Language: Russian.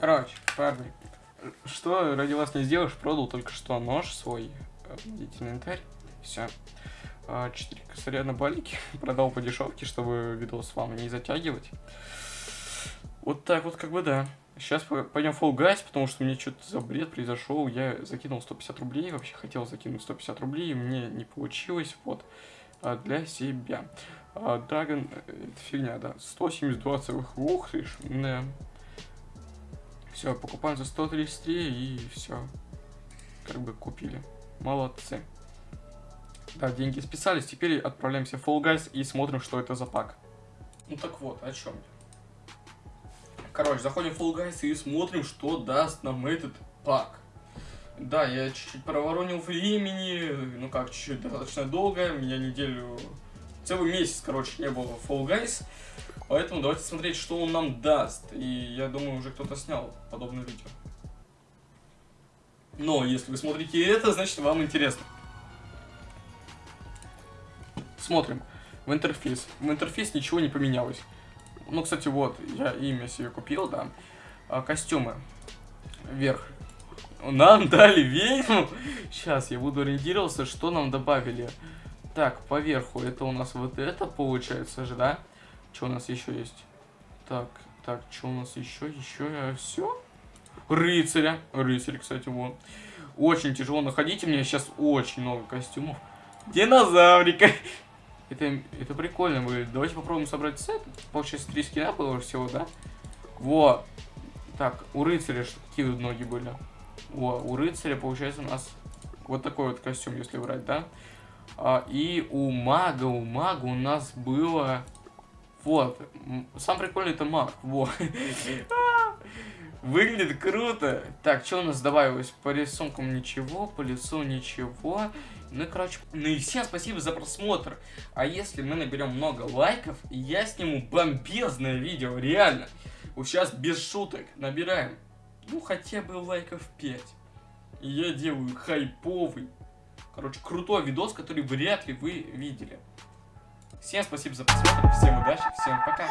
Короче, парни, что ради вас не сделаешь, продал только что нож свой, видите, инвентарь, все. Четыре косаря на балике, продал по дешевке, чтобы видос вам не затягивать. Вот так вот, как бы, да. Сейчас пойдем Fall Guys, потому что мне что-то за бред произошел. Я закинул 150 рублей, вообще хотел закинуть 150 рублей, мне не получилось, вот, а, для себя. А, Dragon, э, это фигня, да, 172 целых, ух ты ж, да. Все, покупаем за 133 и все. Как бы купили. Молодцы. Да, деньги списались. Теперь отправляемся в Fall Guys и смотрим, что это за пак. Ну так вот, о чем я. Короче, заходим в Fall Guys и смотрим, что даст нам этот пак. Да, я чуть-чуть проворонил времени, ну как, чуть-чуть достаточно долго, меня неделю, целый месяц, короче, не было в Fall Guys. Поэтому давайте смотреть, что он нам даст. И я думаю, уже кто-то снял подобное видео. Но если вы смотрите это, значит вам интересно. Смотрим. В интерфейс. В интерфейс ничего не поменялось. Ну, кстати, вот, я имя себе купил, да. А, костюмы. Вверх. Нам дали ведьму. Сейчас, я буду ориентироваться, что нам добавили. Так, поверху это у нас вот это получается же, да? Что у нас еще есть? Так, так, что у нас еще? Еще э, все? Рыцаря. Рыцарь, кстати, вот. Очень тяжело находить. У меня сейчас очень много костюмов. Динозаврика. Это, это прикольно выглядит. Давайте попробуем собрать сет. Получается, три скина было всего, да? Вот. Так, у рыцаря какие ноги были? Во, у рыцаря, получается, у нас вот такой вот костюм, если брать, да? А, и у мага, у мага у нас было вот. Сам прикольный это маг. Вот. Выглядит круто. Так, что у нас добавилось? По рисункам ничего, по лицу ничего. Ну и, короче, ну и всем спасибо за просмотр. А если мы наберем много лайков, я сниму бомбезное видео, реально. Вот сейчас без шуток набираем, ну, хотя бы лайков 5. И я делаю хайповый, короче, крутой видос, который вряд ли вы видели. Всем спасибо за просмотр, всем удачи, всем пока.